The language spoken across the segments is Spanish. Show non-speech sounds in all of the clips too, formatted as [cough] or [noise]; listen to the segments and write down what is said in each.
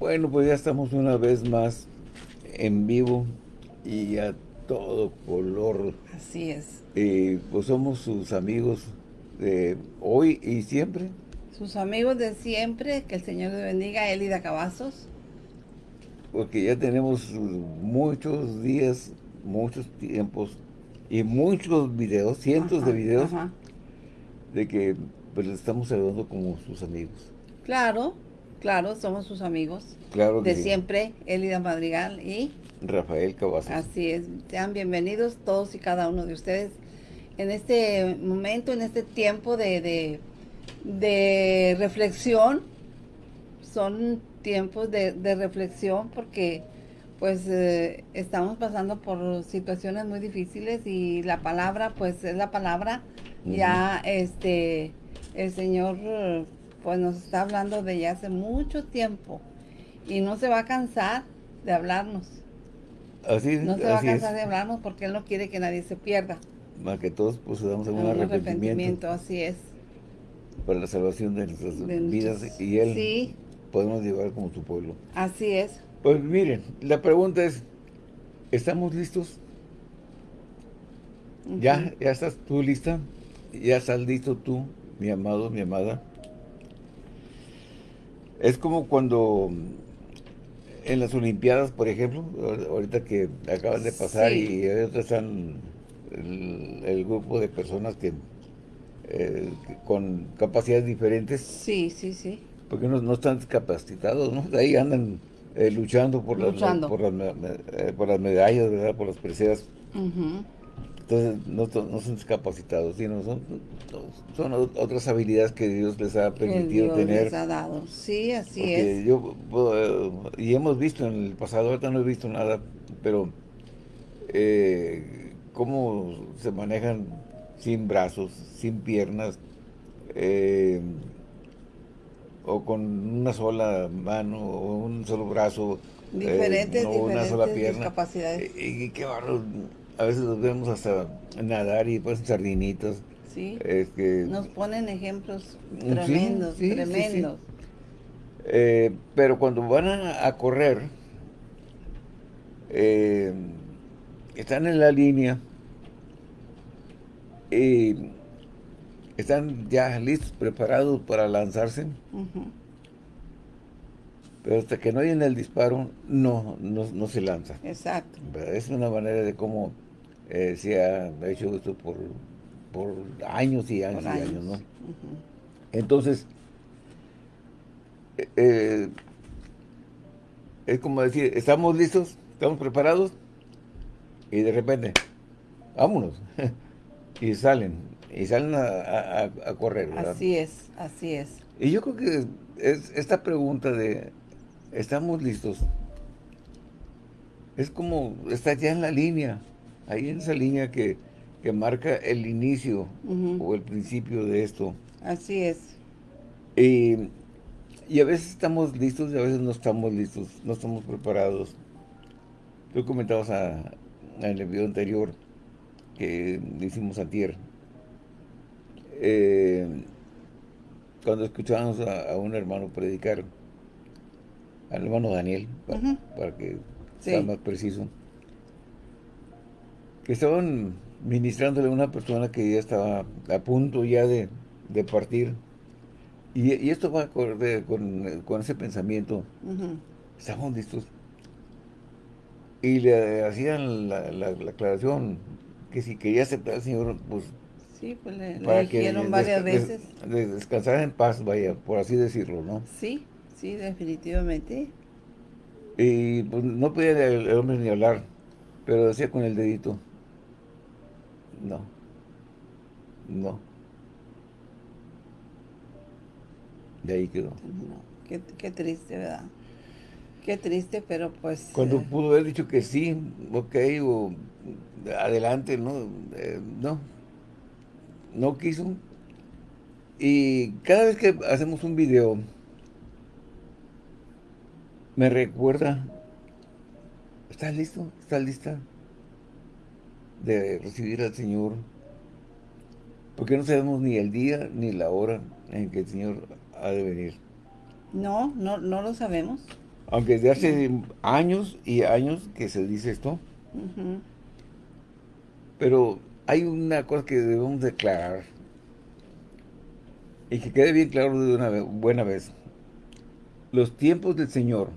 Bueno, pues ya estamos una vez más en vivo y a todo color. Así es. Y pues somos sus amigos de hoy y siempre. Sus amigos de siempre, que el Señor les bendiga, Elida Cavazos. Porque ya tenemos muchos días, muchos tiempos y muchos videos, cientos de videos, de que pues les estamos saludando como sus amigos. Claro, Claro, somos sus amigos. Claro De siempre, Elida Madrigal y... Rafael Cavazos. Así es. Sean bienvenidos todos y cada uno de ustedes en este momento, en este tiempo de, de, reflexión. Son tiempos de, reflexión porque pues eh, estamos pasando por situaciones muy difíciles y la palabra pues es la palabra. Ya este el Señor pues nos está hablando de ya hace mucho tiempo y no se va a cansar de hablarnos. Así, no se va a cansar de hablarnos porque Él no quiere que nadie se pierda. Más que todos pues damos un arrepentimiento. arrepentimiento. Así es. Para la salvación de nuestras vidas y Él podemos llevar como su pueblo. Así es. Pues miren, la pregunta es, ¿estamos listos? ¿Ya? ¿Ya estás tú lista? ¿Ya estás listo tú, mi amado, mi amada? Es como cuando en las Olimpiadas, por ejemplo, ahorita que acaban de pasar y ahorita están el, grupo de personas que eh, con capacidades diferentes. Sí, sí, sí. Porque no, no están capacitados, ¿no? Ahí andan eh, luchando, por, Las, por, las, eh, por las medallas, ¿verdad? Por las preseas. Entonces, no, no, son discapacitados, sino son, son otras habilidades que Dios les ha permitido Dios tener. les ha dado. Sí, así es. Yo, eh, y hemos visto en el pasado, ahorita no he visto nada, pero eh, cómo se manejan sin brazos, sin piernas, eh, o con una sola mano, o un solo brazo, diferentes, no, una sola pierna. discapacidades. Y, qué barro a veces los vemos hasta nadar y pues sardinitos. Sí, nos ponen ejemplos tremendos, tremendos. Eh, pero cuando van a, correr, eh, están en la línea y están ya listos, preparados para lanzarse. Pero hasta que no hay en el disparo, no, no, se lanza. Exacto. Es una manera de cómo eh, se ha hecho esto por, por años y años y años, ¿no? Entonces, eh, eh, es como decir, estamos listos, estamos preparados, y de repente, vámonos, [laughs] y salen, y salen a, correr, ¿verdad? Así es, así es. Y yo creo que es esta pregunta de, ¿estamos listos? Es como, está ya en la línea, ahí en esa línea que, marca el inicio o el principio de esto. Así es. Y, a veces estamos listos y a veces no estamos listos, no estamos preparados. Tú comentabas a, en el video anterior que hicimos a tierra. Eh, cuando escuchábamos a, un hermano predicar, al hermano Daniel, para, que sea más preciso, que estaban ministrándole a una persona que ya estaba a punto ya de, partir. Y, esto va acorde con, con ese pensamiento. Estaban listos. Y le hacían la, la, aclaración que si quería aceptar al Señor, pues... Sí, pues le, dijeron varias veces. descansar en paz, vaya, por así decirlo, ¿no? Sí, sí, definitivamente. Y pues no podía el hombre ni hablar, pero decía con el dedito, no. No. De ahí quedó. Qué, qué, triste, ¿verdad? Qué triste, pero pues... Cuando eh, pudo haber dicho que sí, ok, o adelante, ¿no? Eh, no. No quiso. Y cada vez que hacemos un video, me recuerda, ¿estás listo? ¿Estás lista? De recibir al Señor, porque no sabemos ni el día ni la hora en que el Señor ha de venir. No, no, no lo sabemos. Aunque desde hace años y años que se dice esto. Pero hay una cosa que debemos declarar. Y que quede bien claro de una buena vez. Los tiempos del Señor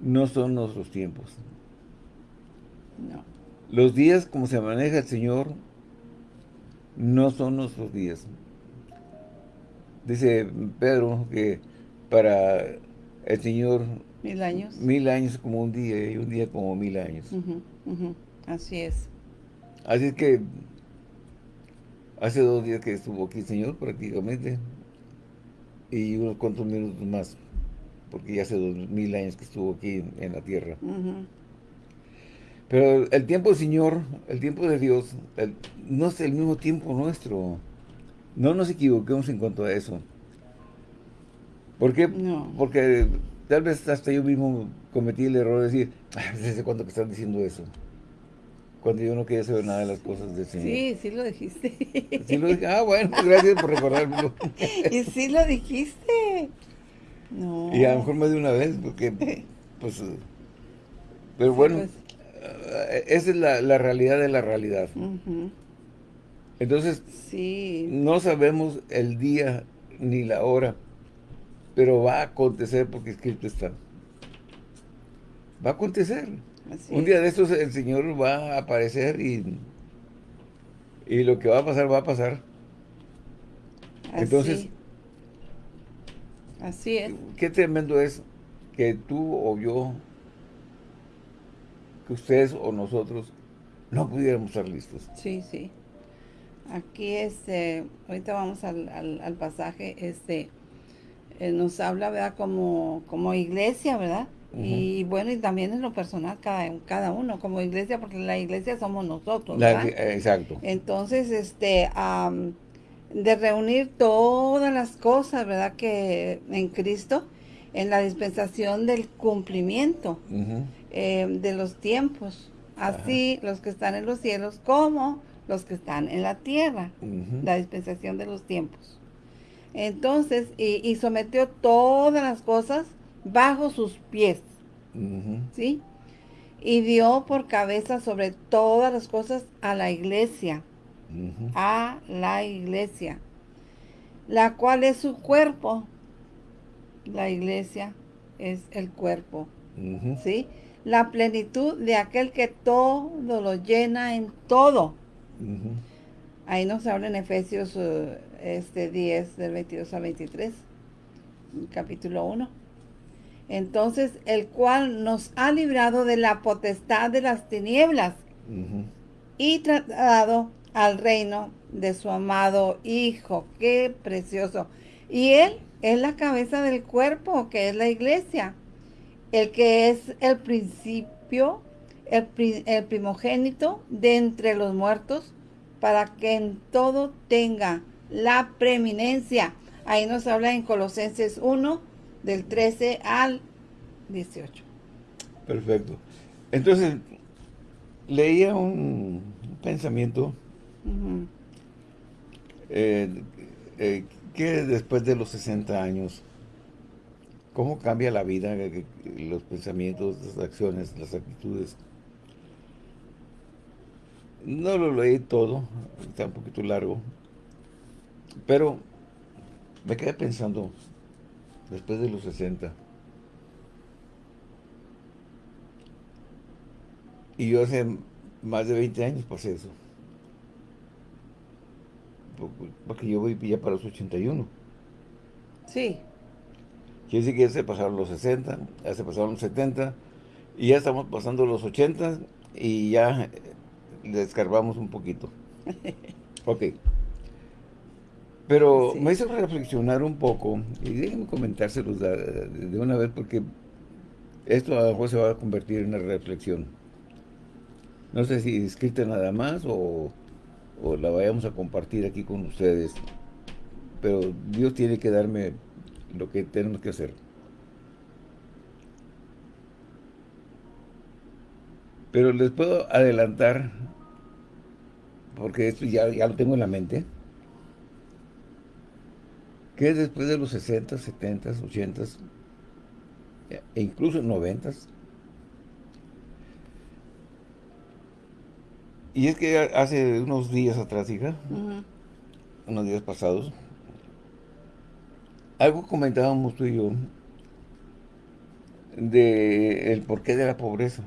no son nuestros tiempos. No. Los días como se maneja el Señor no son nuestros días. Dice Pedro que para el Señor... Mil años. Mil años como un día y un día como mil años. Así es. Así es que hace dos días que estuvo aquí el Señor prácticamente y unos cuantos minutos más porque ya hace dos mil años que estuvo aquí en la tierra. Pero el tiempo del Señor, el tiempo de Dios, no es el mismo tiempo nuestro. No nos equivoquemos en cuanto a eso. ¿Por qué? Porque tal vez hasta yo mismo cometí el error de decir, ¿desde cuándo que están diciendo eso? Cuando yo no quería saber nada de las cosas del Señor. Sí, sí lo dijiste. Sí lo dije. Ah, bueno, gracias por recordármelo. [laughs] y sí lo dijiste. No. Y a lo mejor más de una vez, porque, pues, pero bueno, pues. Eh, esa es la, realidad de la realidad. Entonces, sí. no sabemos el día ni la hora, pero va a acontecer porque escrito está. Va a acontecer. Un día de estos el Señor va a aparecer y, y lo que va a pasar, va a pasar. Entonces, Así es. Qué tremendo es que tú o yo, que ustedes o nosotros, no pudiéramos estar listos. Sí, sí. Aquí, este, ahorita vamos al, al, pasaje, este, eh, nos habla, ¿verdad? Como, como iglesia, ¿verdad? Y bueno, y también en lo personal, cada, cada uno, como iglesia, porque la iglesia somos nosotros, ¿verdad? exacto. Entonces, este, de reunir todas las cosas, ¿verdad? Que en Cristo, en la dispensación del cumplimiento eh, de los tiempos. Así los que están en los cielos como los que están en la tierra. La dispensación de los tiempos. Entonces, y, sometió todas las cosas bajo sus pies. ¿Sí? Y dio por cabeza sobre todas las cosas a la iglesia a la iglesia, la cual es su cuerpo. La iglesia es el cuerpo, ¿sí? La plenitud de aquel que todo lo llena en todo. Ahí nos habla en Efesios uh, este 10, del 22 a 23, capítulo 1. Entonces, el cual nos ha librado de la potestad de las tinieblas y tratado al reino de su amado Hijo. ¡Qué precioso! Y Él es la cabeza del cuerpo, que es la iglesia. El que es el principio, el, el primogénito de entre los muertos, para que en todo tenga la preeminencia. Ahí nos habla en Colosenses 1, del 13 al 18. Perfecto. Entonces, leía un pensamiento eh, eh, que después de los 60 años, ¿cómo cambia la vida, eh, los pensamientos, las acciones, las actitudes? No lo leí todo, está un poquito largo, pero me quedé pensando, después de los 60, y yo hace más de 20 años pasé eso porque yo voy ya para los 81. Sí. Quiere decir que ya se pasaron los 60, ya se pasaron los 70, y ya estamos pasando los 80 y ya descarbamos un poquito. [laughs] ok. Pero me hizo reflexionar un poco, y déjenme comentárselos de, de, una vez, porque esto a lo mejor se va a convertir en una reflexión. No sé si escrita nada más o o la vayamos a compartir aquí con ustedes. Pero Dios tiene que darme lo que tenemos que hacer. Pero les puedo adelantar, porque esto ya, ya lo tengo en la mente, que después de los 60, 70, 80, e incluso en noventas. Y es que hace unos días atrás, hija, unos días pasados, algo comentábamos tú y yo de el porqué de la pobreza.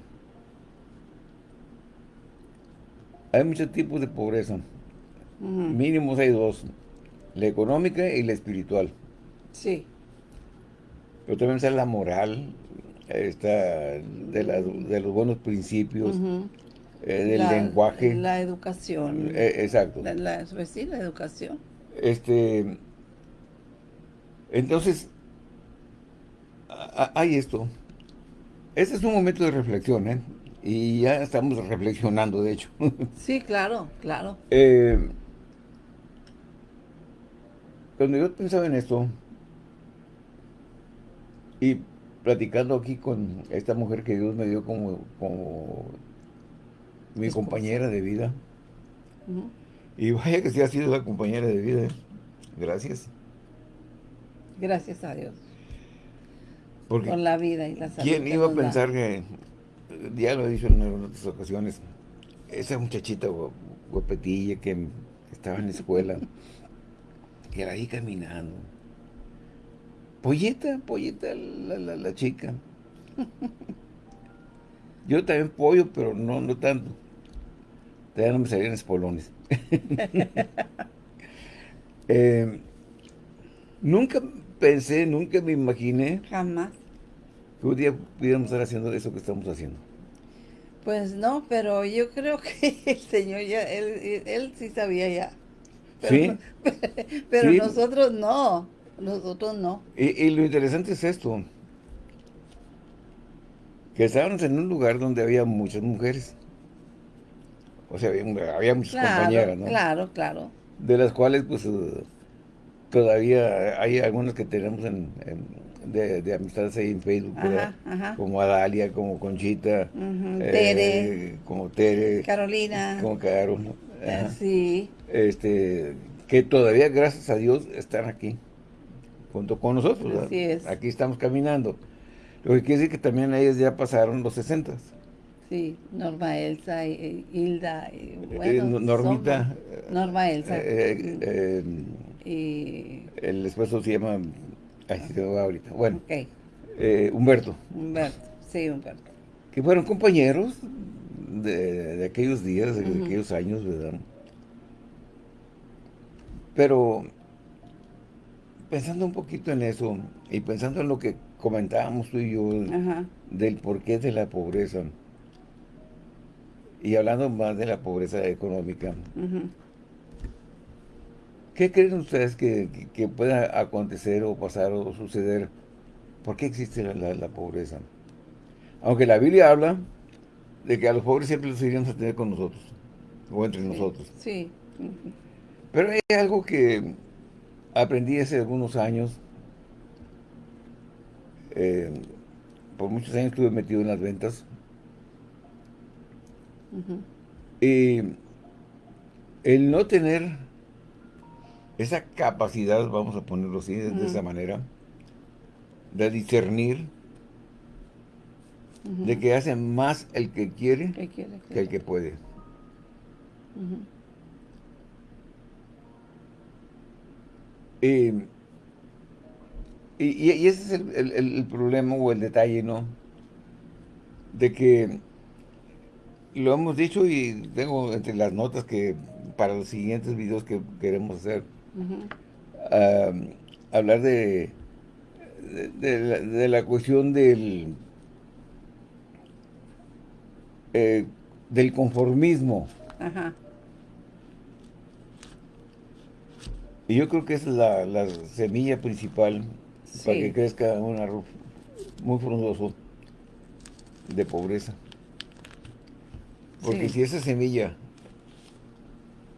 Hay muchos tipos de pobreza. Mínimos hay dos. La económica y la espiritual. Sí. Pero también está la moral, está de, los buenos principios, eh, del lenguaje. La educación. Eh, exacto. La, pues sí, la educación. Este, entonces, hay esto. Este es un momento de reflexión, ¿eh? Y ya estamos reflexionando, de hecho. [laughs] Sí, claro, claro. Eh, cuando yo pensaba en esto, y platicando aquí con esta mujer que Dios me dio como, como mi compañera de vida, y vaya que sí ha sido la compañera de vida, ¿eh? gracias. Gracias a Dios. Por la vida y la salud. ¿Quién iba a pensar que, ya lo he dicho en otras ocasiones, esa muchachita guapetilla que estaba en la escuela, que era ahí caminando. Polleta, polleta la, la, chica. Yo también pollo, pero no, no tanto. Todavía no me salían espolones. [laughs] eh, nunca pensé, nunca me imaginé. Jamás. Que un día pudiéramos estar haciendo eso que estamos haciendo. Pues no, pero yo creo que [laughs] el Señor ya, él, sí sabía ya. Pero, ¿Sí? [laughs] pero nosotros no, nosotros no. Y, lo interesante es esto, que estábamos en un lugar donde había muchas mujeres. O sea, había, muchas compañeras, ¿no? Claro, claro. De las cuales, pues, eh, todavía hay algunas que tenemos en de, amistades ahí en Facebook, como Adalia, como Conchita, eh, Tere, como Tere, Carolina, como Caro, eh, sí. este, que todavía, gracias a Dios, están aquí, junto con nosotros, Así es. aquí estamos caminando. Lo que quiere decir que también ellas ya pasaron los 60. Sí, Norma Elsa, Hilda, y, eh, bueno, Normita. Norma Elsa. Y el esposo se llama Ay, ahorita. Bueno. Okay. Eh, Humberto. Humberto, sí, Humberto. Que fueron compañeros de, aquellos días, de, aquellos años, ¿verdad? Pero pensando un poquito en eso y pensando en lo que comentábamos tú y yo del porqué de la pobreza y hablando más de la pobreza económica, ¿Qué creen ustedes que, pueda acontecer o pasar o suceder? ¿Por qué existe la, pobreza? Aunque la Biblia habla de que a los pobres siempre los iríamos a tener con nosotros, o entre nosotros. Sí. Pero hay algo que aprendí hace algunos años. Eh, por muchos años estuve metido en las ventas. Y el no tener esa capacidad, vamos a ponerlo así, de esa manera, de discernir, de que hace más el que quiere, que el que puede. y, ese es el, problema o el detalle, ¿no? De que lo hemos dicho y tengo entre las notas que para los siguientes videos que queremos hacer, hablar de, de, la, cuestión del, eh, del conformismo. Y yo creo que es la, la semilla principal para que crezca un arroz muy frondoso de pobreza. Porque si esa semilla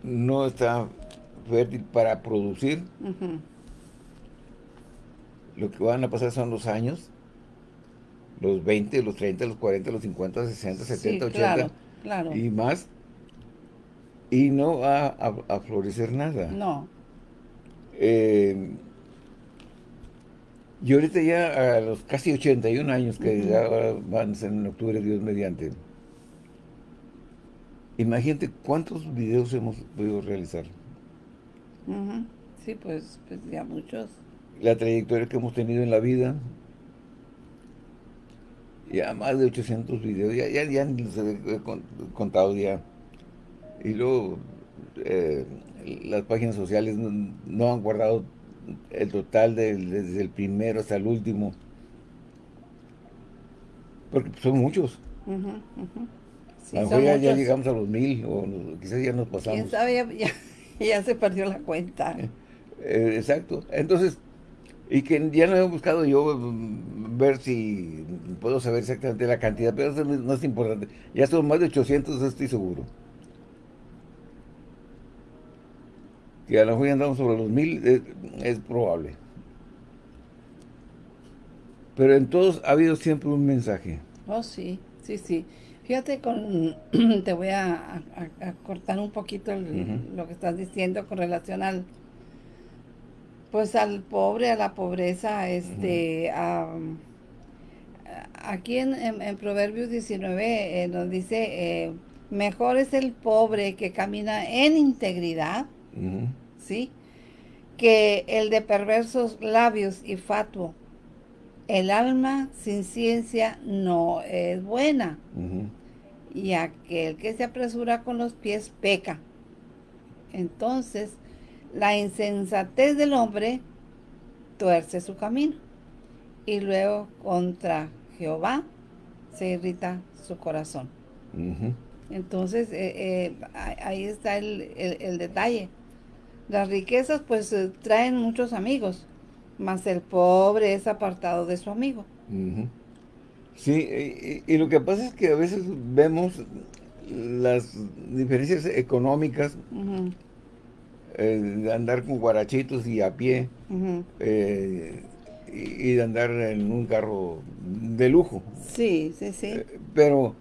no está fértil para producir, lo que van a pasar son los años, los 20, los 30, los 40, los 50, los 60, 70, 80 y más, y no va a, florecer nada. No. Eh, Y ahorita ya a los casi 81 años que ya van a ser en octubre, Dios mediante. Imagínate cuántos videos hemos podido realizar. Sí, pues, pues, ya muchos. La trayectoria que hemos tenido en la vida. Ya más de 800 videos, ya, ya, ya he contado ya. Y luego eh, las páginas sociales no, han guardado el total desde el primero hasta el último. Porque son muchos. a lo mejor ya, llegamos a los mil, o quizás ya nos pasamos. ¿Quién sabe? Ya, [laughs] se perdió la cuenta. Eh, exacto. Entonces, y que ya no he buscado yo mm, ver si puedo saber exactamente la cantidad, pero eso no es importante. Ya son más de 800, estoy seguro. que a lo mejor andamos sobre los mil, es, probable. Pero en todos ha habido siempre un mensaje. Oh, sí, sí, sí. Fíjate, con [clears throat] te voy a, cortar un poquito lo que estás diciendo con relación al, pues al pobre, a la pobreza, este, aquí en, Proverbios 19 eh, nos dice, eh, mejor es el pobre que camina en integridad ¿sí? Que el de perversos labios y fatuo. El alma sin ciencia no es buena. Y aquel que se apresura con los pies peca. Entonces, la insensatez del hombre tuerce su camino. Y luego contra Jehová se irrita su corazón. Entonces, eh, eh, ahí está el detalle. Las riquezas pues traen muchos amigos, mas el pobre es apartado de su amigo. Sí, y, lo que pasa es que a veces vemos las diferencias económicas eh, de andar con guarachitos y a pie eh, y, de andar en un carro de lujo. Sí, sí, sí. pero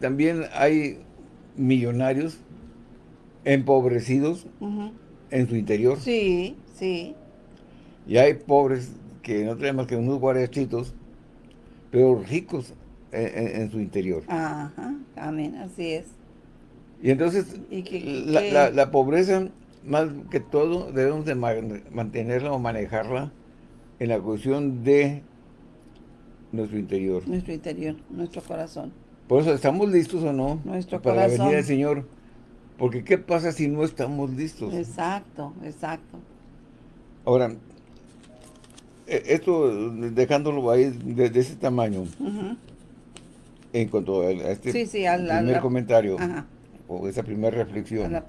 también hay millonarios empobrecidos en su interior. Sí, sí. Y hay pobres que no traen más que unos guarachitos, pero ricos en, su interior. Ajá, amén, así es. Y entonces, la, pobreza, más que todo, debemos de mantenerla o manejarla en la cuestión de nuestro interior. Nuestro interior, nuestro corazón. Por eso, ¿estamos listos o no? Nuestro para corazón. la venida del Señor? Porque ¿qué pasa si no estamos listos? Exacto, exacto. Ahora, esto dejándolo ahí de, ese tamaño, en cuanto a, este primer comentario, o esa primera reflexión,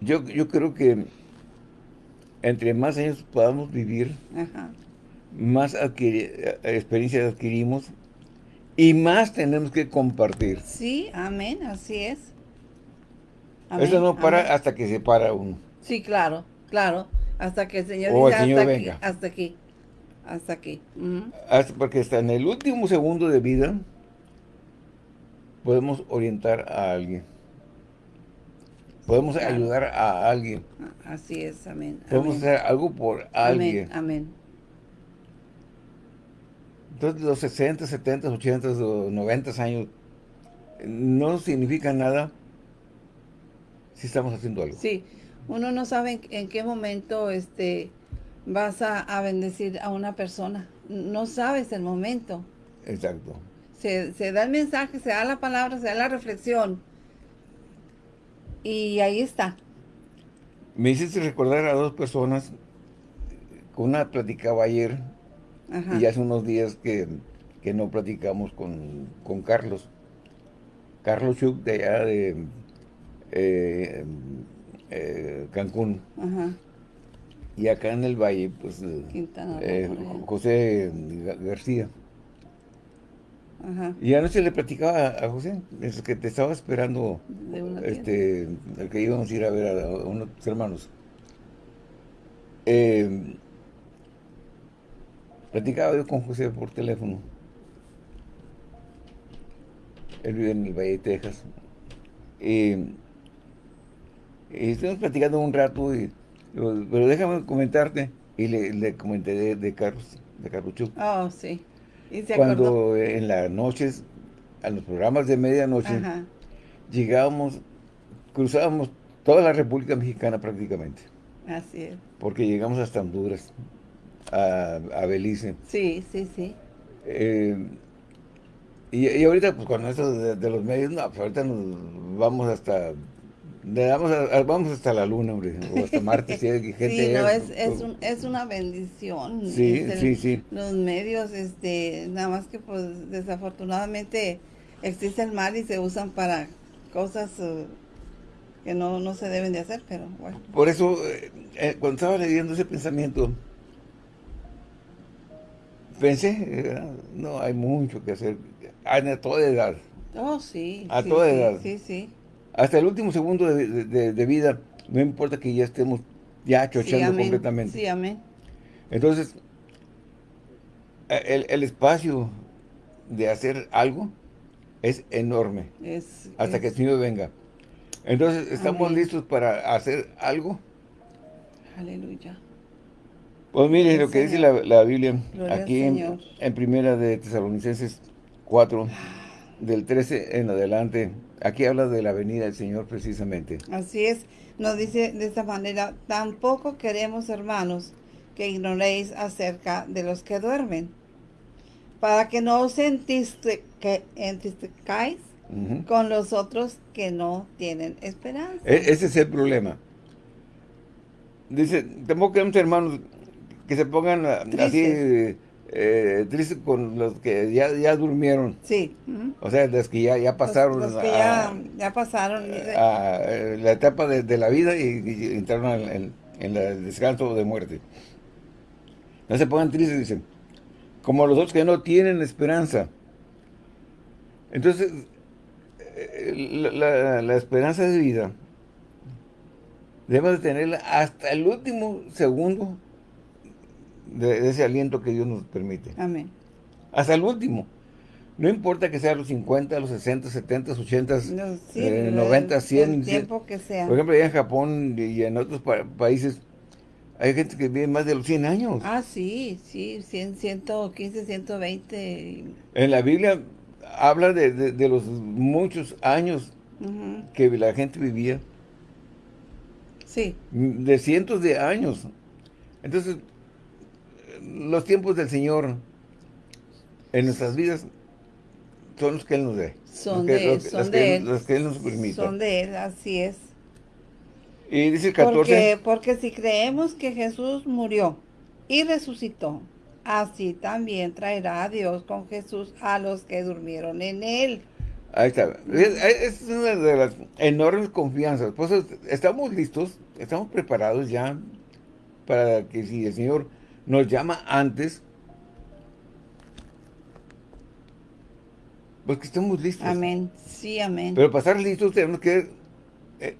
yo, yo creo que entre más años podamos vivir, más experiencias adquirimos, y más tenemos que compartir. Sí, amén, así es. Eso no para hasta que se para uno. Sí, claro, claro. Hasta que el Señor diga hasta, Aquí, hasta aquí. Hasta aquí. hasta porque hasta en el último segundo de vida podemos orientar a alguien. Podemos ayudar a alguien. Así es, amén. Podemos hacer algo por alguien. Amén, amén. Entonces los 60, 70, 80, 90 años no significa nada si estamos haciendo algo. Sí, uno no sabe en, qué momento este vas a, bendecir a una persona. No sabes el momento. Exacto. Se, se da el mensaje, se da la palabra, se da la reflexión. Y ahí está. Me hiciste recordar a dos personas. Con una platicaba ayer y hace unos días que, no platicamos con, Carlos. Carlos Chuk de allá de eh, eh, Cancún. Y acá en el Valle, pues, eh, José García. Y anoche le platicaba a José, es que te estaba esperando, este, el que íbamos a ir a ver a, unos hermanos. Platicaba yo con José por teléfono. Él vive en el Valle de Texas. Y, estuvimos platicando un rato y Pero déjame comentarte, y le, comenté de, de Carlos, de Carlucho. Oh, sí. Cuando en las noches, a los programas de medianoche, llegábamos, cruzábamos toda la República Mexicana prácticamente. Así es. Porque llegamos hasta Honduras, a, a Belice. Sí, sí, sí. Eh, y, ahorita, pues con eso de, los medios, no, pues ahorita nos vamos hasta vamos hasta la luna, hombre, o hasta Marte, si hay [laughs] gente... Sí, no, es, es, un, es una bendición. Sí, sí, sí. Los medios, este, nada más que pues desafortunadamente existe el mal y se usan para cosas uh, que no, no se deben de hacer, pero bueno. Por eso, eh, eh, cuando estaba leyendo ese pensamiento, pensé, eh, no, hay mucho que hacer, a toda edad. Oh, sí. A toda edad. Sí, sí. Hasta el último segundo de, vida, no importa que ya estemos ya chochando completamente. Sí, amén. Entonces, el, espacio de hacer algo es enorme. hasta que el Señor venga. Entonces, ¿estamos listos para hacer algo? Aleluya. Pues mire lo que dice la, Biblia aquí en, en, primera de Tesalonicenses 4, del 13 en adelante. Aquí habla de la venida del Señor precisamente. Así es, nos dice de esta manera, tampoco queremos hermanos que ignoréis acerca de los que duermen, para que no os entristezcáis con los otros que no tienen esperanza. E, ese es el problema. Dice, tampoco queremos hermanos que se pongan así eh, triste con los que ya, ya durmieron. Sí. O sea, los que ya, ya pasaron. Los, que ya, ya, pasaron. A, eh, la etapa de, la vida y, entraron en, el descanso de muerte. No se pongan tristes, dicen. Como los otros que no tienen esperanza. Entonces, eh, la, la esperanza de vida debemos de tenerla hasta el último segundo de, ese aliento que Dios nos permite. Amén. Hasta el último. No importa que sea los 50, los 60, 70, 80, 90, 100. El tiempo que sea. Por ejemplo, allá en Japón y en otros países hay gente que vive más de los 100 años. Ah, sí, sí, 100, 115, 120. En la Biblia habla de, los muchos años que la gente vivía. Sí. De cientos de años. Entonces, los tiempos del Señor en nuestras vidas son los que Él nos dé. Son de Él, son de Él. Que Él nos permite. Son de Él, así es. Y dice el 14. Porque, porque si creemos que Jesús murió y resucitó, así también traerá a Dios con Jesús a los que durmieron en Él. Ahí está. Es, una de las enormes confianzas. Pues estamos listos, estamos preparados ya para que si el Señor nos llama antes, pues que estemos listos. Amén, sí, amén. Pero para estar listos tenemos que eh,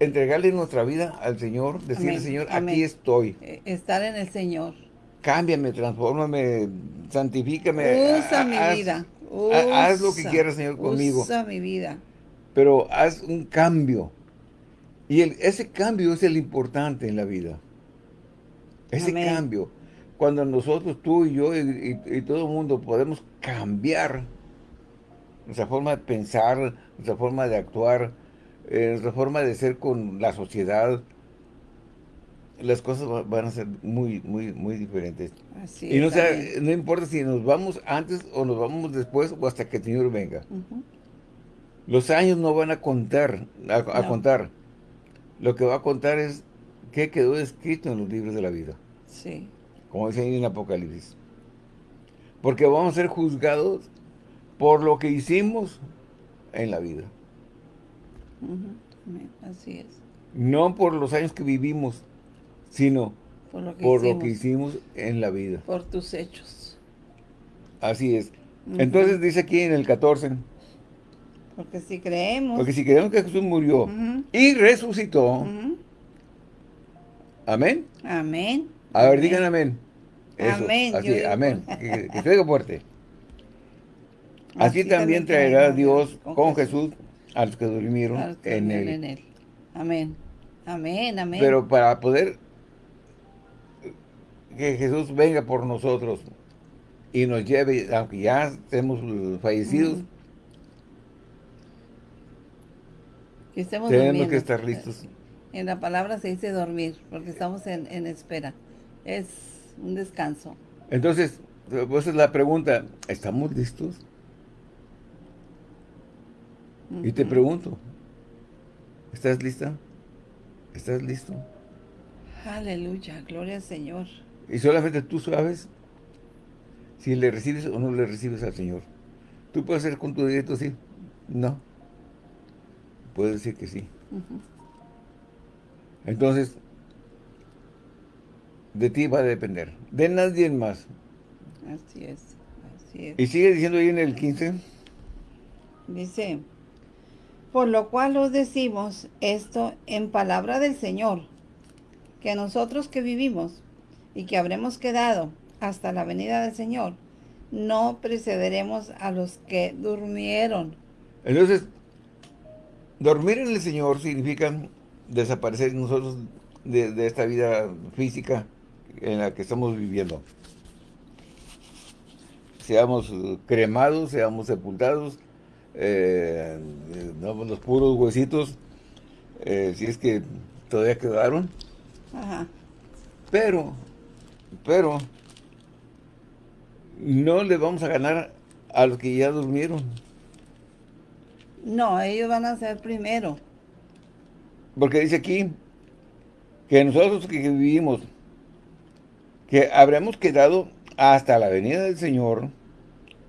entregarle nuestra vida al Señor, decirle, Señor, aquí estoy. Eh, estar en el Señor. Cámbiame, transfórmame, santifícame. Usa mi vida. haz lo que quieras, Señor, conmigo. Usa mi vida. Pero haz un cambio. Y el, ese cambio es el importante en la vida. Ese cambio, cuando nosotros, tú y yo y, todo el mundo podemos cambiar nuestra forma de pensar, nuestra forma de actuar, eh, nuestra forma de ser con la sociedad, las cosas van a ser muy, muy, muy diferentes. y no, no importa si nos vamos antes o nos vamos después o hasta que el Señor venga. Los años no van a contar, a, contar. Lo que va a contar es qué quedó escrito en los libros de la vida. Sí. Como dice ahí en Apocalipsis. Porque vamos a ser juzgados por lo que hicimos en la vida. Así es. No por los años que vivimos, sino por, lo que, hicimos, en la vida. Por tus hechos. Así es. Entonces dice aquí en el 14. Porque si creemos. Porque si creemos que Jesús murió y resucitó. Amén. Amén. A ver, digan amén. amén. Así, amén. [laughs] Que, que fuerte. Así, también traerá Dios con Jesús a los que durmieron, en, él. Amén. Amén, amén. Pero para poder que Jesús venga por nosotros y nos lleve, aunque ya estemos fallecidos, tenemos que estar listos. En la palabra se dice dormir, porque estamos en, espera. Es un descanso. Entonces, pues es la pregunta, ¿estamos listos? Y te pregunto, ¿estás lista? ¿Estás listo? Aleluya, gloria al Señor. Y solamente tú sabes si le recibes o no le recibes al Señor. Tú puedes hacer con tu directo sí, no. Puedes decir que sí. Entonces, de ti va a depender. De nadie más. Así es, así es. Y sigue diciendo ahí en el 15. Dice, por lo cual os decimos esto en palabra del Señor, que nosotros que vivimos y que habremos quedado hasta la venida del Señor, no precederemos a los que durmieron. Entonces, dormir en el Señor significa desaparecer nosotros de, esta vida física en la que estamos viviendo. Seamos cremados, seamos sepultados, eh, los puros huesitos, eh, si es que todavía quedaron. Pero pero no le vamos a ganar a los que ya durmieron. No, ellos van a ser primero. Porque dice aquí que nosotros que vivimos, que habremos quedado hasta la venida del Señor,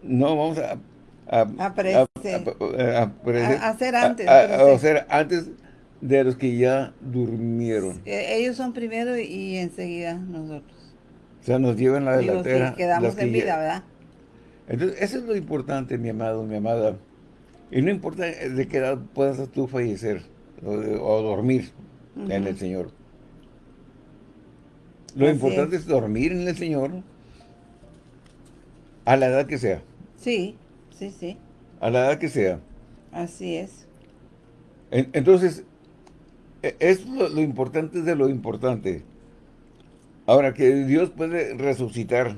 no vamos a... A, a, hacer antes. A, hacer antes de los que ya durmieron. E, ellos son primero y enseguida nosotros. O sea, nos llevan la delantera. quedamos en vida, ¿verdad? Entonces, eso es lo importante, mi amado, mi amada. Y no importa de qué edad puedas tú fallecer o, dormir en el Señor. Lo importante es. dormir en el Señor a la edad que sea. Sí, sí, sí. A la edad que sea. Así es. entonces, e, es lo, lo importante de lo importante. Ahora, que Dios puede resucitar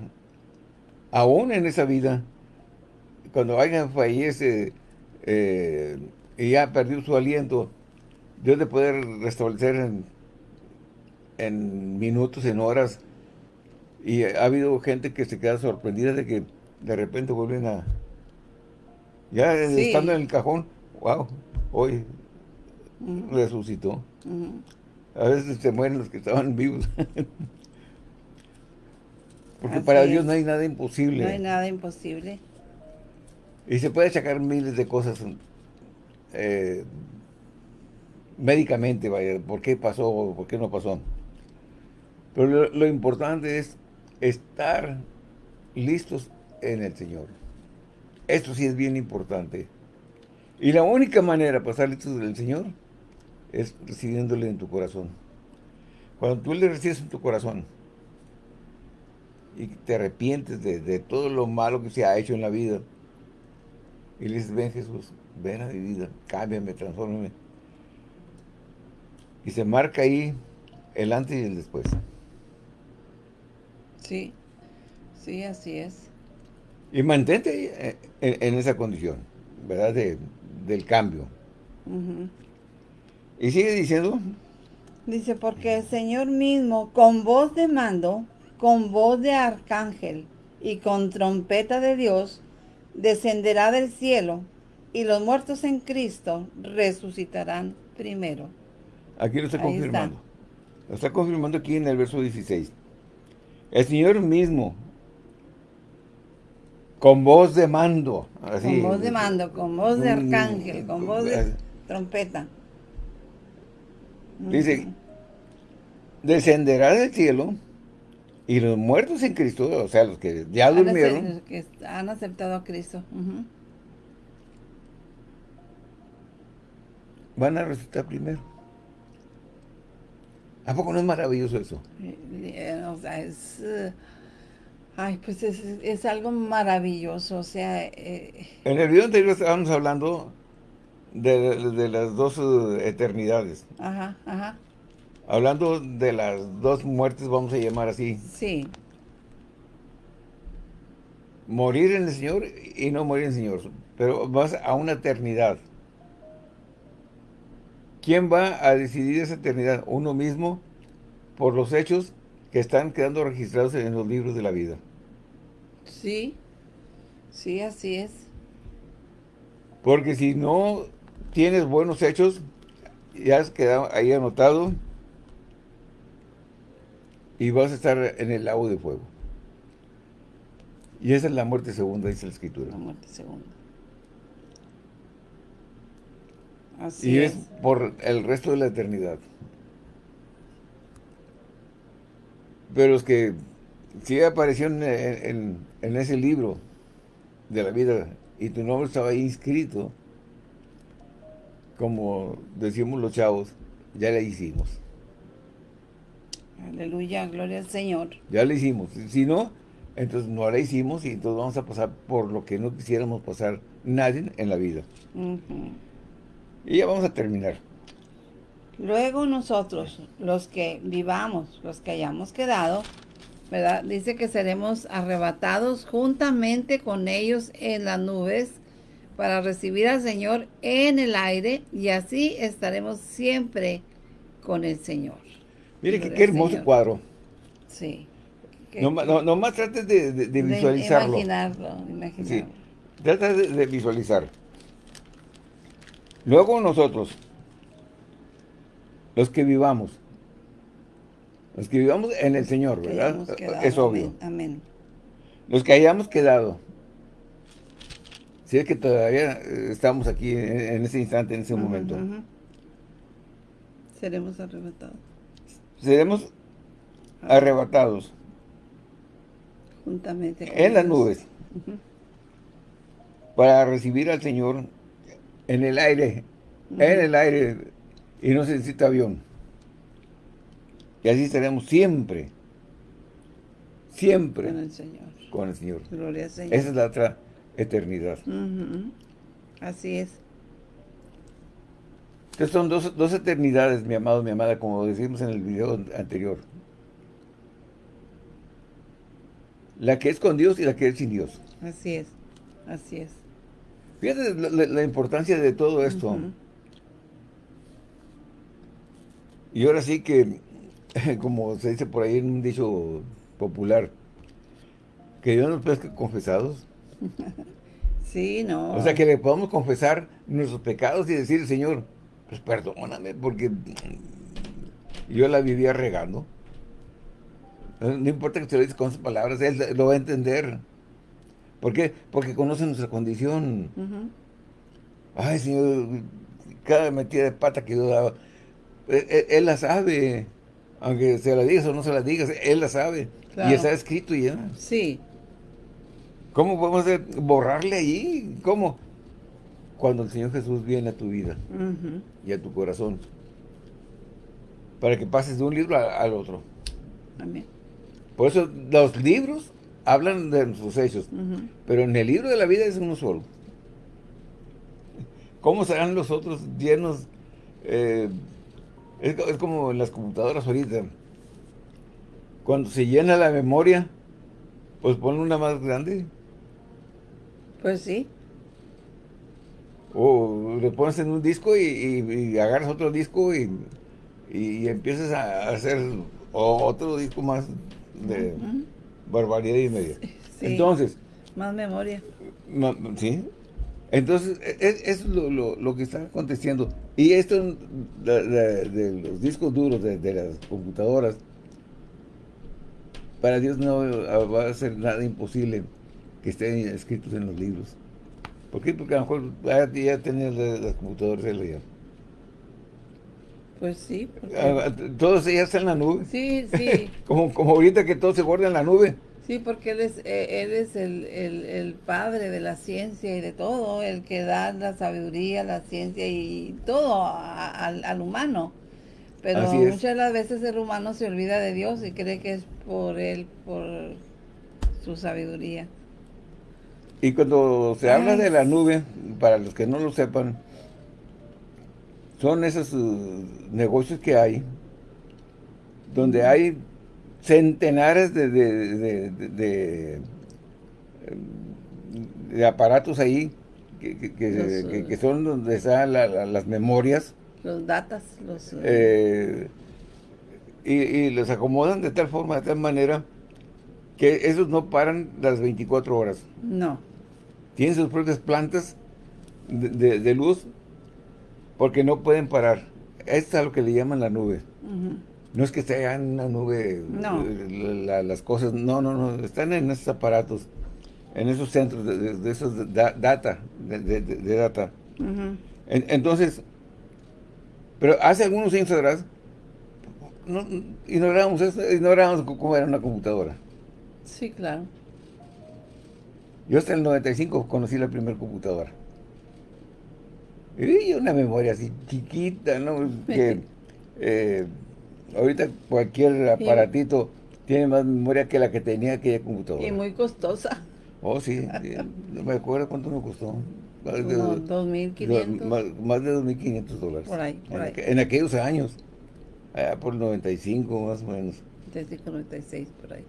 aún en esa vida, cuando alguien fallece eh, y ya perdió su aliento, Dios le puede restablecer en, en, minutos, en horas. Y ha habido gente que se queda sorprendida de que de repente vuelven a... Ya estando en el cajón, wow, hoy resucitó. A veces se mueren los que estaban vivos. [laughs] Porque para Dios no hay nada imposible. No hay nada imposible. Y se puede sacar miles de cosas eh, médicamente, vaya, por qué pasó, por qué no pasó. Pero lo, importante es estar listos en el Señor. Esto sí es bien importante. Y la única manera para estar listos en el Señor es recibiéndole en tu corazón. Cuando tú le recibes en tu corazón, y te arrepientes de, todo lo malo que se ha hecho en la vida. Y le dices, ven Jesús, ven a mi vida, cámbiame, transfórmame. Y se marca ahí el antes y el después. Sí, sí, así es. Y mantente en, esa condición, ¿verdad? del cambio. Y sigue diciendo. Dice, porque el Señor mismo, con voz de mando, con voz de arcángel y con trompeta de Dios, descenderá del cielo, y los muertos en Cristo resucitarán primero. Aquí lo está confirmando. Lo está confirmando aquí en el verso 16. El Señor mismo, con voz de mando. con voz de mando, con voz de arcángel, con voz de trompeta. Dice, descenderá del cielo y los muertos en Cristo, o sea, los que ya durmieron. Los que han aceptado a Cristo. Van a resucitar primero. ¿A poco no es maravilloso eso? Eh, o sea, es... Eh, ay, pues es, algo maravilloso, o sea... Eh, en el video anterior estábamos hablando de, de las dos eternidades. Ajá, ajá. hablando de las dos muertes, vamos a llamar así. Sí. Morir en el Señor y no morir en el Señor, pero vas a una eternidad. ¿Quién va a decidir esa eternidad? Uno mismo por los hechos que están quedando registrados en los libros de la vida. Sí, sí, así es. Porque si no tienes buenos hechos, ya has quedado ahí anotado y vas a estar en el lago de fuego. Y esa es la muerte segunda, dice la Escritura. La muerte segunda. Así y es por el resto de la eternidad. Pero los que sí aparecieron en, ese libro de la vida y tu nombre estaba ahí inscrito, como decimos los chavos, ya le hicimos. Aleluya, gloria al Señor. Ya le hicimos. Si no, entonces no la hicimos y entonces vamos a pasar por lo que no quisiéramos pasar nadie en la vida. Y ya vamos a terminar. Luego nosotros, los que vivamos, los que hayamos quedado, ¿verdad? Dice que seremos arrebatados juntamente con ellos en las nubes para recibir al Señor en el aire y así estaremos siempre con el Señor. Mire qué, hermoso cuadro. Sí. No, más trates de, visualizarlo. imaginarlo, imaginarlo. Sí. Trata de visualizar. Luego nosotros, los que vivamos. Los que vivamos en el Señor, ¿verdad? es obvio. Amén. Los que hayamos quedado. Si es que todavía eh, estamos aquí en, ese instante, en ese momento. Seremos arrebatados. Seremos arrebatados. Juntamente. En las nubes. Para recibir al Señor en el aire. En el aire y no se necesita avión. Y así estaremos siempre, siempre con el Señor. Con el Señor. Gloria Señor. Esa es la otra eternidad. Así es. Entonces son dos, dos eternidades, mi amado, mi amada, como decimos en el video anterior. La que es con Dios y la que es sin Dios. Así es, así es. Fíjate la, importancia de todo esto. Y ahora sí que, [laughs] como se dice por ahí en un dicho popular, que Dios nos pesca confesados. [laughs] Sí, no. O sea, que le podamos confesar nuestros pecados y decir, Señor, pues perdóname, porque yo la vivía regando. No importa que te lo digas con esas palabras, Él lo va a entender. ¿Por qué? Porque conoce nuestra condición. Ay, Señor, cada metida de pata que yo daba, él, la sabe. Aunque se la digas o no se la digas, él la sabe. Y está escrito ya. Sí. ¿Cómo podemos borrarle ahí? ¿Cómo? Cuando el Señor Jesús viene a tu vida y a tu corazón. Para que pases de un libro al otro. Amén. Por eso los libros hablan de sus hechos. Pero en el libro de la vida es uno solo. ¿Cómo serán los otros llenos eh, es, como en las computadoras ahorita. Cuando se llena la memoria, pues pon una más grande. Pues sí. O le pones en un disco y, agarras otro disco y, empiezas a hacer otro disco más de barbaridad y media. Entonces... Más memoria. Sí. Entonces, e, e, es, lo, que está aconteciendo. Y esto de, los discos duros de, las computadoras, para Dios no va a ser nada imposible que estén escritos en los libros. ¿Por qué? Porque a lo mejor ya, ya tener las computadoras ya. Pues sí. Ah, Todo ya está en la nube. Sí, sí. [laughs] como, como ahorita que todo se guarda en la nube. Sí, porque él es, eh, él es el, el, padre de la ciencia y de todo, el que da la sabiduría, la ciencia y todo al, humano. Pero muchas de las veces el humano se olvida de Dios y cree que es por él, por su sabiduría. Y cuando se habla de la nube, para los que no lo sepan, son esos uh, negocios que hay donde hay centenares de, de, de, aparatos ahí que, que, son donde están las memorias. Los datas. Los, eh, y, y, los acomodan de tal forma, de tal manera, que esos no paran las 24 horas. No. Tienen sus propias plantas de, luz porque no pueden parar. Esto es lo que le llaman la nube. No es que esté en una nube eh, las cosas, no, no, no, están en esos aparatos, en esos centros de, esos data, de, data. entonces, pero hace algunos años atrás, no, ignoramos, ignoramos cómo era una computadora. Sí, claro. Yo hasta el 95 conocí la primera computadora. Y una memoria así chiquita, ¿no? Que eh, ahorita cualquier aparatito tiene más memoria que la que tenía aquella computadora. Y muy costosa. Oh, sí. no me acuerdo cuánto me costó. Más de 2.500. Más, de 2.500 dólares. Por ahí, por ahí. En, aquellos años. Allá por el 95 más o menos. Desde 96, por ahí.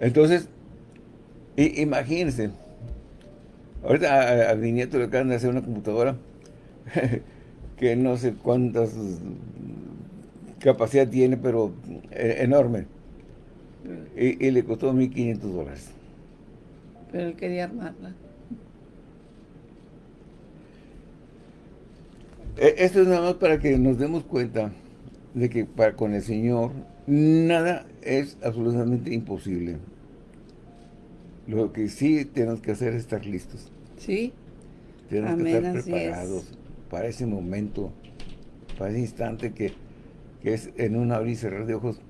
Entonces, imagínense, ahorita a, mi nieto le acaban de hacer una computadora [laughs] que no sé cuántas capacidad tiene, pero eh, enorme. Y, le costó 1.500 dólares. Pero él quería armarla. E, esto es nada más para que nos demos cuenta de que para con el Señor nada es absolutamente imposible. Lo que sí tenemos que hacer es estar listos. Sí. Tenemos que estar preparados para ese momento, para ese instante que, es en un abrir y cerrar de ojos.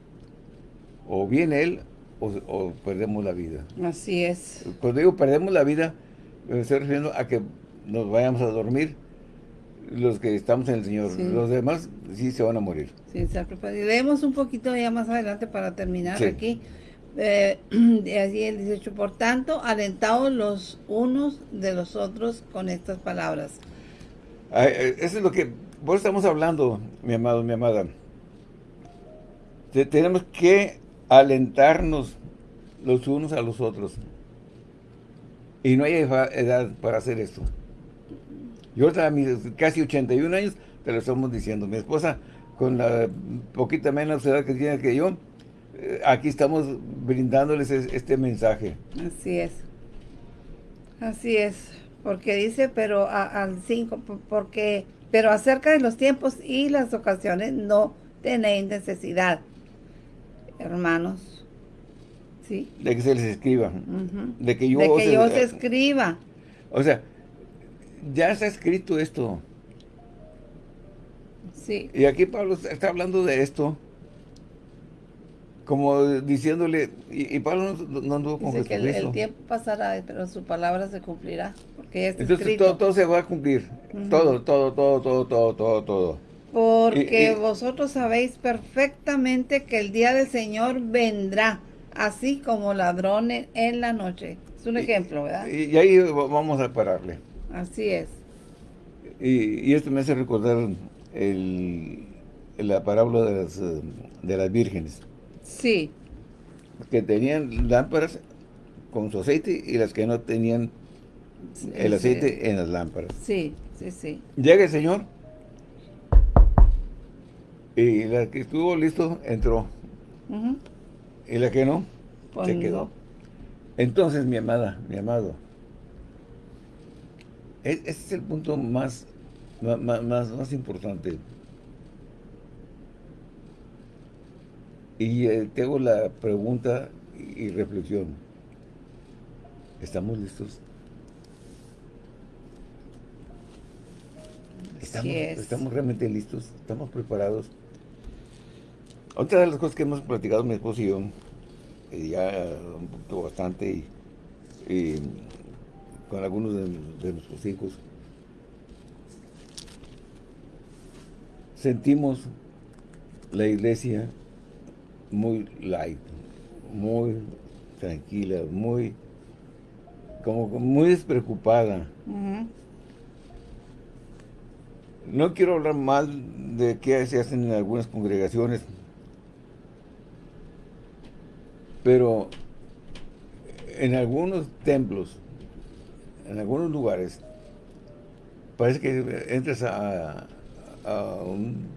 O viene Él o, perdemos la vida. Así es. Cuando digo perdemos la vida, me estoy refiriendo a que nos vayamos a dormir los que estamos en el Señor. Los demás sí se van a morir. Sí, Leemos un poquito ya más adelante para terminar aquí. Eh, [clears throat] así el 18, por tanto, alentados los unos de los otros con estas palabras. Eh, eso es lo que vos estamos hablando, mi amado, mi amada. tenemos que alentarnos los unos a los otros. Y no hay edad para hacer esto. Yo a mis casi 81 años, te lo estamos diciendo. Mi esposa, con la poquita menos edad que tiene que yo, eh, aquí estamos brindándoles este mensaje. Así es. Así es. Porque dice, pero al 5, porque, pero acerca de los tiempos y las ocasiones no tenéis necesidad, hermanos. ¿Sí? De que se les escriba. De que yo, de que yo se escriba. O sea, ya está escrito esto. Sí. Y aquí Pablo está hablando de esto como diciéndole, y, Pablo no, anduvo con Dice que el, tiempo pasará, pero su palabra se cumplirá, porque Entonces todo, se va a cumplir, todo, todo, todo, todo, todo, todo, todo. Porque vosotros sabéis perfectamente que el día del Señor vendrá, así como ladrones en la noche. Es un ejemplo, ¿verdad? Y, ahí vamos a pararle. Así es. Y, esto me hace recordar el, la parábola de las, de las vírgenes. Sí. Que tenían lámparas con su aceite y las que no tenían el aceite en las lámparas. Sí, sí, sí. Llega el Señor y la que estuvo listo entró. Y la que no, se quedó. Entonces, mi amada, mi amado, ese es el punto más, más, más importante. Y eh, te hago la pregunta y, reflexión. ¿Estamos listos? ¿Estamos, ¿Estamos realmente listos? ¿Estamos preparados? Otra de las cosas que hemos platicado mi esposo y yo, eh, ya un poquito bastante, y, con algunos de nuestros hijos, sentimos la iglesia muy light, muy tranquila, muy como muy despreocupada. No quiero hablar mal de qué se hacen en algunas congregaciones, Pero en algunos templos, en algunos lugares, parece que entras a, un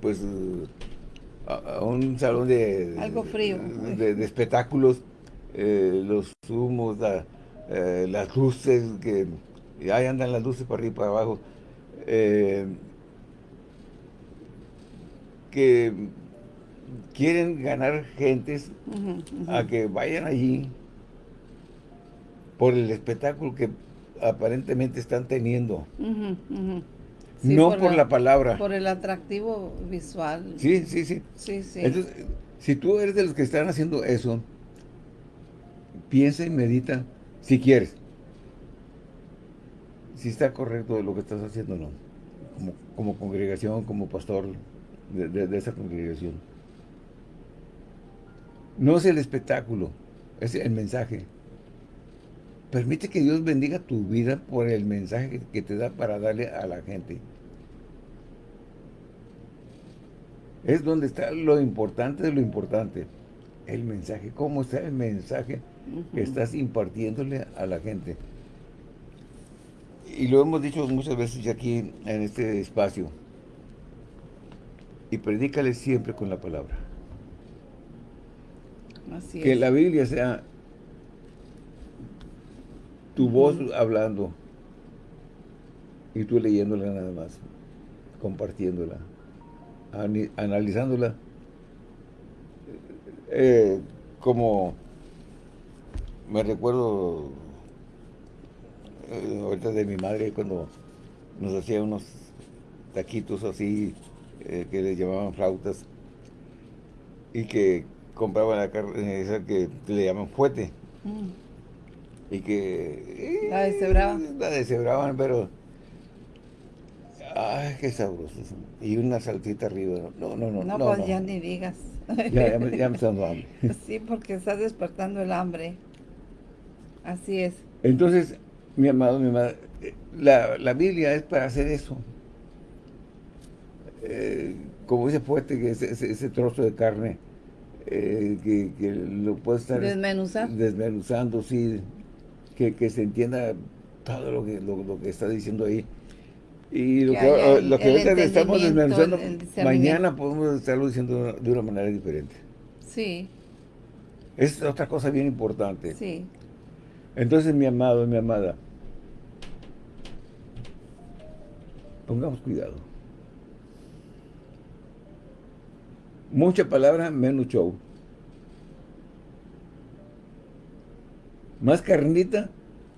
pues a, un salón de algo frío. de, espectáculos eh, los humos eh, las luces que ahí andan las luces para arriba y para abajo. Eh, que quieren ganar gentes a que vayan allí por el espectáculo que aparentemente están teniendo. No por, la, palabra. Por el atractivo visual. Sí, sí, sí. Entonces, si tú eres de los que están haciendo eso, piensa y medita si quieres. Si está correcto lo que estás haciendo no. Como, congregación, como pastor de esa congregación. No es el espectáculo, es el mensaje. Permite que Dios bendiga tu vida por el mensaje que te da para darle a la gente. Es donde está lo importante de lo importante. El mensaje. ¿Cómo está el mensaje que estás impartiéndole a la gente? Y lo hemos dicho muchas veces aquí en este espacio. Y predícale siempre con la palabra que la Biblia sea tu voz hablando y tú leyéndola nada más, compartiéndola, analizándola. Eh, como me recuerdo eh, ahorita de mi madre cuando nos hacía unos taquitos así eh, que le llamaban flautas y que compraba la carne esa que le llaman fuete. Mm. Y que... la deshebraban. La deshebraban, pero... Ay, qué sabroso. Y una saltita arriba. No, no, no. No, pues ya ni digas. Ya, me, ya me está dando hambre. [laughs] Sí, porque estás despertando el hambre. Así es. Entonces, mi amado, mi amada, la, la Biblia es para hacer eso. Eh, como ese fuete, que ese, ese trozo de carne, eh, que, lo puede estar desmenuzando, sí, que, se entienda todo lo que, lo, que está diciendo ahí. Y lo que, lo que estamos desmenuzando, mañana podemos estarlo diciendo de una manera diferente. Sí. Es otra cosa bien importante. Sí. Entonces, mi amado, mi amada, pongamos cuidado. Mucha palabra, menos show. Más carnita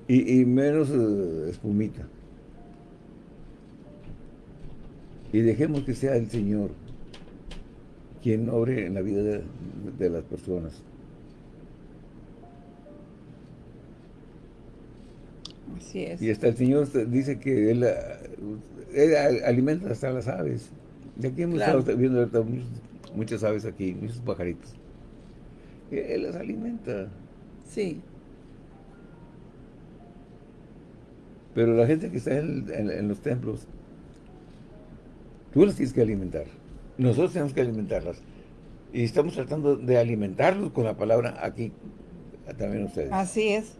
y, menos eh, espumita. Y dejemos que sea el Señor quien obre en la vida de, las personas. Así es. Y hasta el Señor dice que Él, alimenta hasta las aves. De aquí hemos estado viendo muchas aves aquí, muchos pajaritos. Él las alimenta. Sí. Pero la gente que está en, los templos, tú las tienes que alimentar. Nosotros tenemos que alimentarlas. Y estamos tratando de alimentarlos con la palabra aquí, también ustedes. Así es.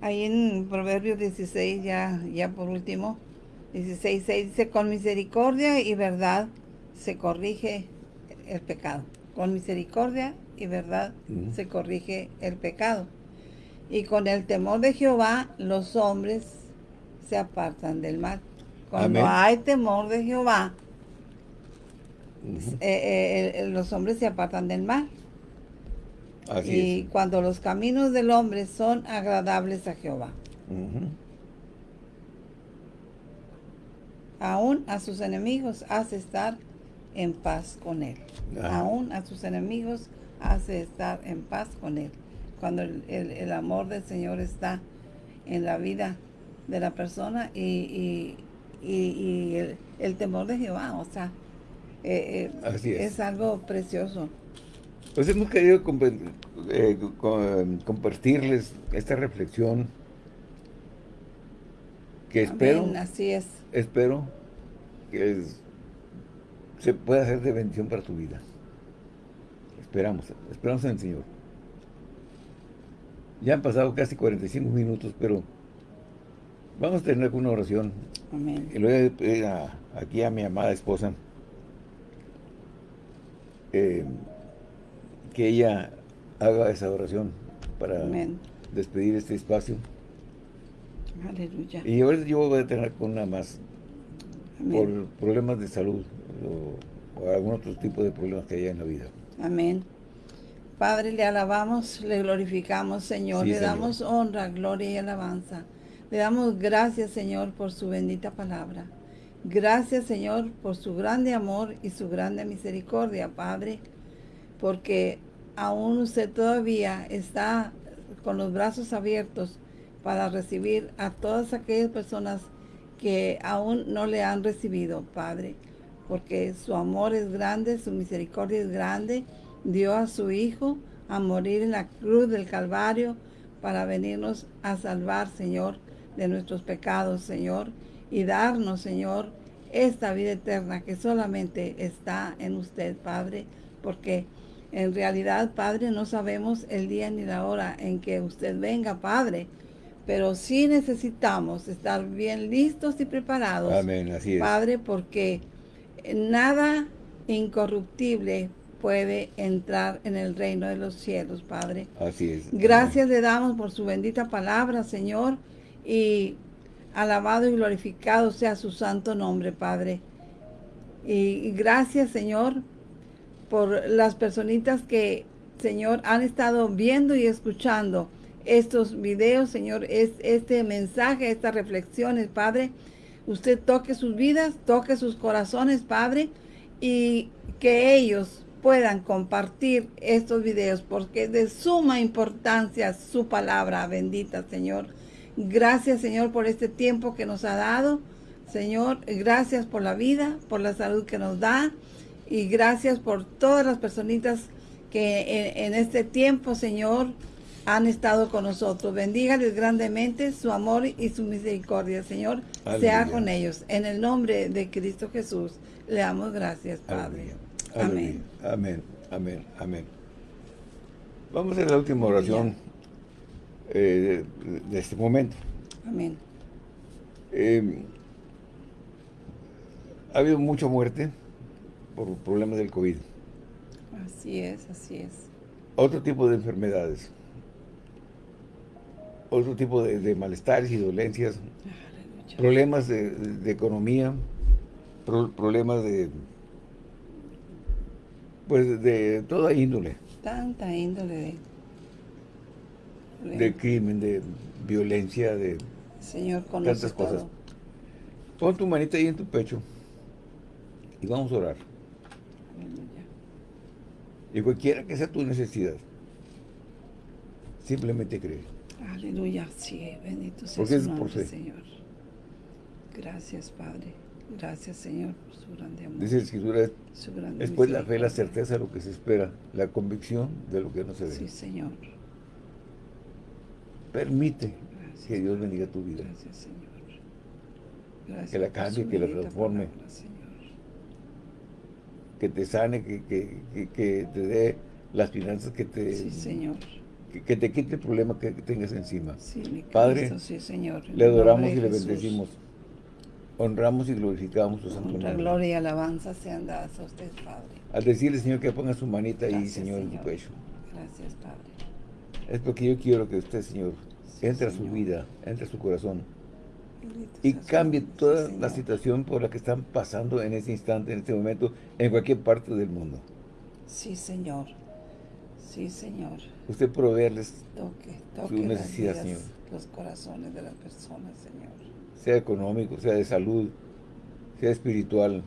Ahí en Proverbios 16, ya, ya por último, 16, 6 dice, con misericordia y verdad se corrige el pecado. Con misericordia y verdad se corrige el pecado. Y con el temor de Jehová los hombres se apartan del mal. Cuando hay temor de Jehová, eh, eh, eh, los hombres se apartan del mal. y cuando los caminos del hombre son agradables a Jehová. Aún a sus enemigos hace estar en paz con Él. Aún a sus enemigos hace estar en paz con Él. Cuando el, amor del Señor está en la vida de la persona y, el, temor de Jehová, o sea, eh, eh, es. algo precioso. Pues hemos querido eh, compartirles esta reflexión que espero, así es. espero que es, se puede hacer de bendición para tu vida. esperamos, esperamos en el Señor. Ya han pasado casi 45 minutos, pero vamos a tener una oración. Amén. Y le voy a pedir aquí a mi amada esposa eh, que ella haga esa oración para despedir este espacio. Aleluya. Y ahora yo voy a tener con una más por problemas de salud o, algún otro tipo de problemas que haya en la vida. Amén. Padre, le alabamos, le glorificamos, Señor. le damos honra, gloria y alabanza. Le damos gracias, Señor, por su bendita palabra. Gracias, Señor, por su grande amor y su grande misericordia, Padre, porque aún usted todavía está con los brazos abiertos para recibir a todas aquellas personas que aún no le han recibido, Padre, porque su amor es grande, su misericordia es grande, dio a su Hijo a morir en la cruz del Calvario para venirnos a salvar, Señor, de nuestros pecados, Señor, y darnos, Señor, esta vida eterna que solamente está en usted, Padre, porque en realidad, Padre, no sabemos el día ni la hora en que usted venga, Padre, pero sí necesitamos estar bien listos y preparados, Amén, así es. Padre, porque nada incorruptible puede entrar en el reino de los cielos, Padre. Así es. Gracias le damos por su bendita palabra, Señor, y alabado y glorificado sea su santo nombre, Padre. Y, gracias, Señor, por las personitas que, Señor, han estado viendo y escuchando estos videos, Señor, es, este mensaje, estas reflexiones, Padre. Usted toque sus vidas, toque sus corazones, Padre, y que ellos puedan compartir estos videos, porque es de suma importancia su palabra bendita, Señor. Gracias, Señor, por este tiempo que nos ha dado. Señor, gracias por la vida, por la salud que nos da. Y gracias por todas las personitas que en, este tiempo, Señor, han estado con nosotros. Bendígales grandemente su amor y su misericordia, Señor. Sea con ellos. En el nombre de Cristo Jesús, le damos gracias, Padre. Amén. Amén. Amén. Amén. Vamos a la última oración eh, de, este momento. Amén. Eh, ha habido mucha muerte por problemas del COVID. Así es, así es. Otro tipo de enfermedades. Otro tipo de, malestares y dolencias. Problemas de, economía. problemas de pues de toda índole. Tanta índole de... De crimen, de violencia, de... Señor, tantas cosas. Pon tu manita ahí en tu pecho y vamos a orar. Y cualquiera que sea tu necesidad, simplemente cree. Aleluya, sí, bendito sea su nombre, Señor. Gracias, Padre. Gracias, Señor, por su grande amor. Dice la Escritura, después la fe, la certeza de lo que se espera, la convicción de lo que no se ve. Sí, Señor. Permite que Dios bendiga tu vida. Gracias, Señor. Gracias que la cambie, que la transforme. que te sane, que, que, que, te dé las finanzas que te... Sí, Señor. Que, te quite el problema que tengas encima. Sí, mi Padre, sí, Señor. le adoramos y le bendecimos honramos y glorificamos su santo nombre. gloria y alabanza sean dadas a usted, Padre. Al decirle, Señor, que ponga su manita ahí, Señor, en tu pecho. Gracias, Padre. Es porque yo quiero que usted, Señor, entre a su vida, entre a su corazón y cambie toda la situación por la que están pasando en este instante, en este momento, en cualquier parte del mundo. Sí, Señor. Sí, Señor. Usted proveerles toque, toque su necesidad, Señor. Los corazones de las personas, Señor sea económico, sea de salud, sea espiritual,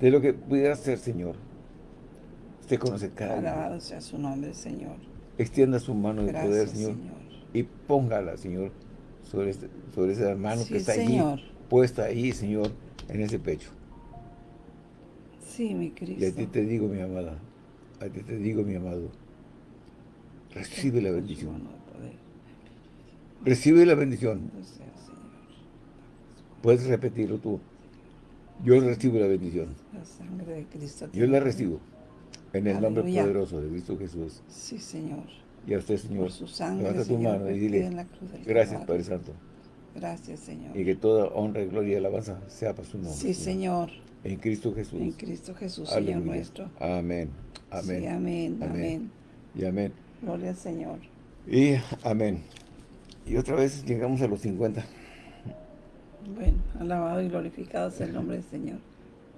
de lo que pudiera ser, Señor. Usted conoce cada Alabado sea su nombre, Señor. Extienda su mano de poder, Señor, y póngala, Señor, sobre, este, sobre esa mano que está allí, puesta ahí, Señor, en ese pecho. Sí, mi Cristo. Y a ti te digo, mi amada, a ti te digo, mi amado, recibe la bendición. Recibe la bendición. Puedes repetirlo tú. Yo recibo la bendición. La sangre de Cristo. Yo la recibo. En el nombre poderoso de Cristo Jesús. Sí, Señor. Y a usted, Señor. Por su sangre, levanta tu Señor, mano y dile, en la cruz del gracias. Padre Santo. Gracias, Señor. Y que toda honra, gloria y alabanza sea para su nombre. Sí, Señor. En Cristo Jesús. En Cristo Jesús, Aleluya. Señor nuestro. Amén. Amén. Sí, amén, Amén. amén. Y amén. Gloria al Señor. Y amén. Y otra vez llegamos a los 50. Bueno, alabado y glorificado sea el nombre del Señor.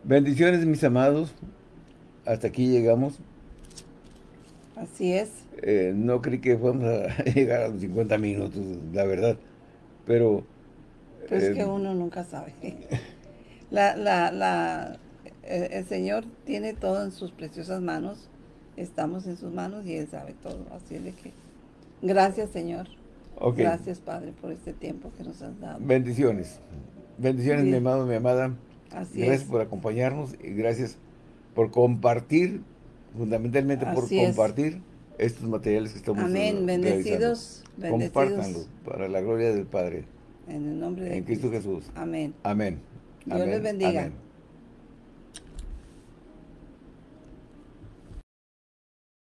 Bendiciones, mis amados. Hasta aquí llegamos. Así es. Eh, no creí que fuéramos a [laughs] llegar a los 50 minutos, la verdad. Pero... Pues eh, que uno nunca sabe. [laughs] La, la, la, el, el Señor tiene todo en sus preciosas manos. Estamos en sus manos y Él sabe todo. Así es de que, gracias Señor. ok. Gracias Padre por este tiempo que nos has dado. Bendiciones. Bendiciones, mi amado, mi amada. Así gracias es. por acompañarnos y gracias por compartir, fundamentalmente por es. compartir estos materiales que estamos Amén. Bendecidos. Compártanlo bendecidos para la gloria del Padre. en el nombre de En Cristo Jesús. Amén. Amén. Dios les bendiga. Amén.